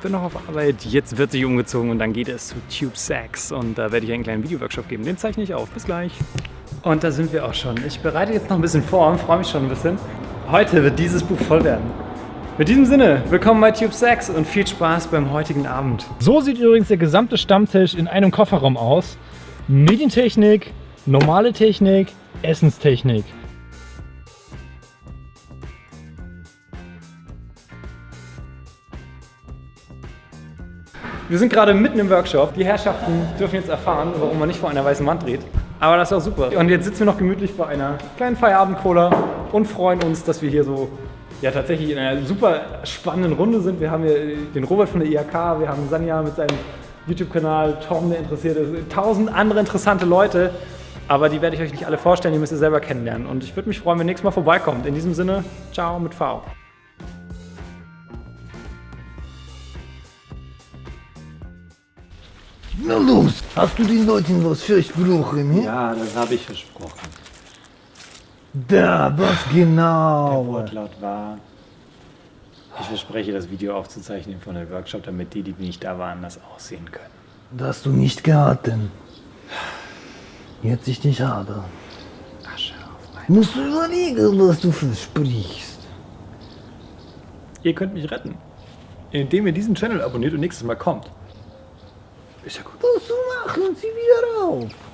bin noch auf Arbeit. Jetzt wird sich umgezogen und dann geht es zu Tube Sax. Und da werde ich einen kleinen Videoworkshop geben. Den zeichne ich auf. Bis gleich. Und da sind wir auch schon. Ich bereite jetzt noch ein bisschen vor und freue mich schon ein bisschen. Heute wird dieses Buch voll werden. Mit diesem Sinne, willkommen bei Tube Sax und viel Spaß beim heutigen Abend. So sieht übrigens der gesamte Stammtisch in einem Kofferraum aus. Medientechnik, normale Technik, Essenstechnik. Wir sind gerade mitten im Workshop. Die Herrschaften dürfen jetzt erfahren, warum man nicht vor einer weißen Wand dreht. Aber das ist auch super. Und jetzt sitzen wir noch gemütlich bei einer kleinen Feierabend-Cola und freuen uns, dass wir hier so ja tatsächlich in einer super spannenden Runde sind. Wir haben hier den Robert von der IHK, wir haben Sanja mit seinem YouTube-Kanal, Tom, der interessiert ist, tausend andere interessante Leute. Aber die werde ich euch nicht alle vorstellen, die müsst ihr selber kennenlernen. Und ich würde mich freuen, wenn ihr nächstes Mal vorbeikommt. In diesem Sinne, ciao mit V. Na los, hast du den Leuten was versprochen? Hm? Ja, das habe ich versprochen. Da, was Der genau? Wortlaut war, ich verspreche, das Video aufzuzeichnen von dem Workshop, damit die, die nicht da waren, das auch sehen können. Das hast du nicht geraten. Jetzt ich nicht habe. Asche auf mein... Musst du überlegen, was du versprichst. Ihr könnt mich retten, indem ihr diesen Channel abonniert und nächstes Mal kommt. Ist ja gut. Was du machen, zieh wieder auf.